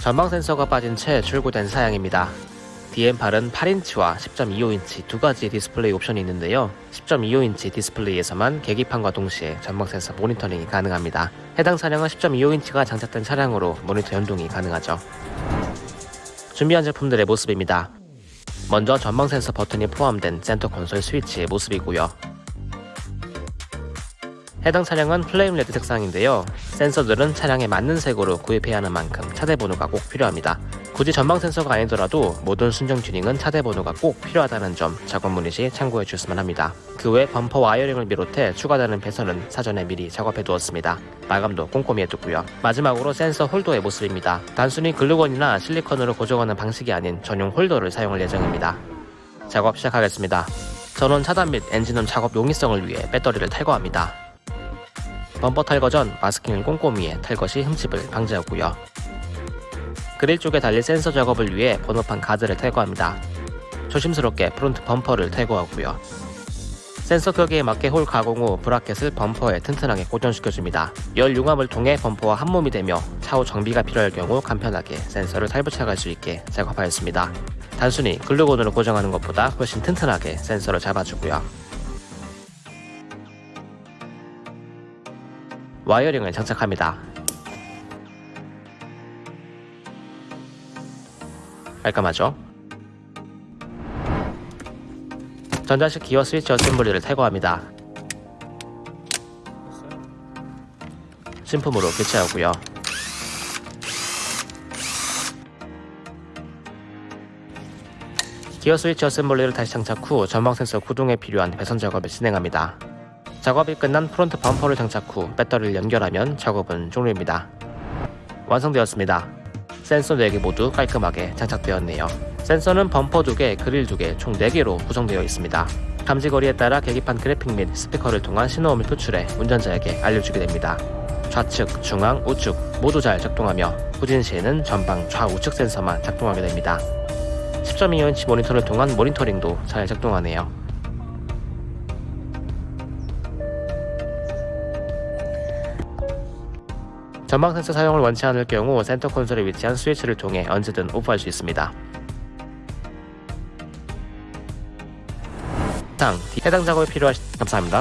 전방 센서가 빠진 채 출고된 사양입니다. DN8은 8인치와 10.25인치 두 가지 디스플레이 옵션이 있는데요. 10.25인치 디스플레이에서만 계기판과 동시에 전방 센서 모니터링이 가능합니다. 해당 차량은 10.25인치가 장착된 차량으로 모니터 연동이 가능하죠. 준비한 제품들의 모습입니다. 먼저 전방 센서 버튼이 포함된 센터 콘솔 스위치의 모습이고요. 해당 차량은 플레임 레드 색상인데요. 센서들은 차량에 맞는 색으로 구입해야 하는 만큼 차대 번호가 꼭 필요합니다. 굳이 전방 센서가 아니더라도 모든 순정 튜닝은 차대 번호가 꼭 필요하다는 점 작업 문의 시 참고해 주셨으면 합니다. 그 외 범퍼 와이어링을 비롯해 추가되는 배선은 사전에 미리 작업해 두었습니다. 마감도 꼼꼼히 해두고요. 마지막으로 센서 홀더의 모습입니다. 단순히 글루건이나 실리콘으로 고정하는 방식이 아닌 전용 홀더를 사용할 예정입니다. 작업 시작하겠습니다. 전원 차단 및 엔진룸 작업 용이성을 위해 배터리를 탈거합니다. 범퍼 탈거 전 마스킹을 꼼꼼히 해서 흠집을 방지하고요. 그릴 쪽에 달릴 센서 작업을 위해 번호판 가드를 탈거합니다. 조심스럽게 프론트 범퍼를 탈거하고요. 센서 규격에 맞게 홀 가공 후 bracket을 범퍼에 튼튼하게 고정시켜줍니다. 열 융합을 통해 범퍼와 한몸이 되며 차후 정비가 필요할 경우 간편하게 센서를 탈부착할 수 있게 작업하였습니다. 단순히 글루건으로 고정하는 것보다 훨씬 튼튼하게 센서를 잡아주고요. wiring을 장착합니다. 깔끔하죠? 전자식 기어 스위치 assembly를 탈거합니다. 신품으로 교체하고요. 기어 스위치 assembly를 다시 장착 후 전방 센서 구동에 필요한 배선 작업을 진행합니다. 작업이 끝난 프론트 범퍼를 장착 후 배터리를 연결하면 작업은 종료입니다. 완성되었습니다. 센서 4개 모두 깔끔하게 장착되었네요. 센서는 범퍼 2개, 그릴 2개, 총 4개로 구성되어 있습니다. 감지거리에 따라 계기판 그래픽 및 스피커를 통한 신호음을 표출해 운전자에게 알려주게 됩니다. 좌측, 중앙, 우측 모두 잘 작동하며 후진 시에는 전방 좌우측 센서만 작동하게 됩니다. 10.25인치 모니터를 통한 모니터링도 잘 작동하네요. 전방 센서 사용을 원치 않을 경우 센터 콘솔에 위치한 스위치를 통해 언제든 오프할 수 있습니다. 상 해당 작업에 필요하신 감사합니다.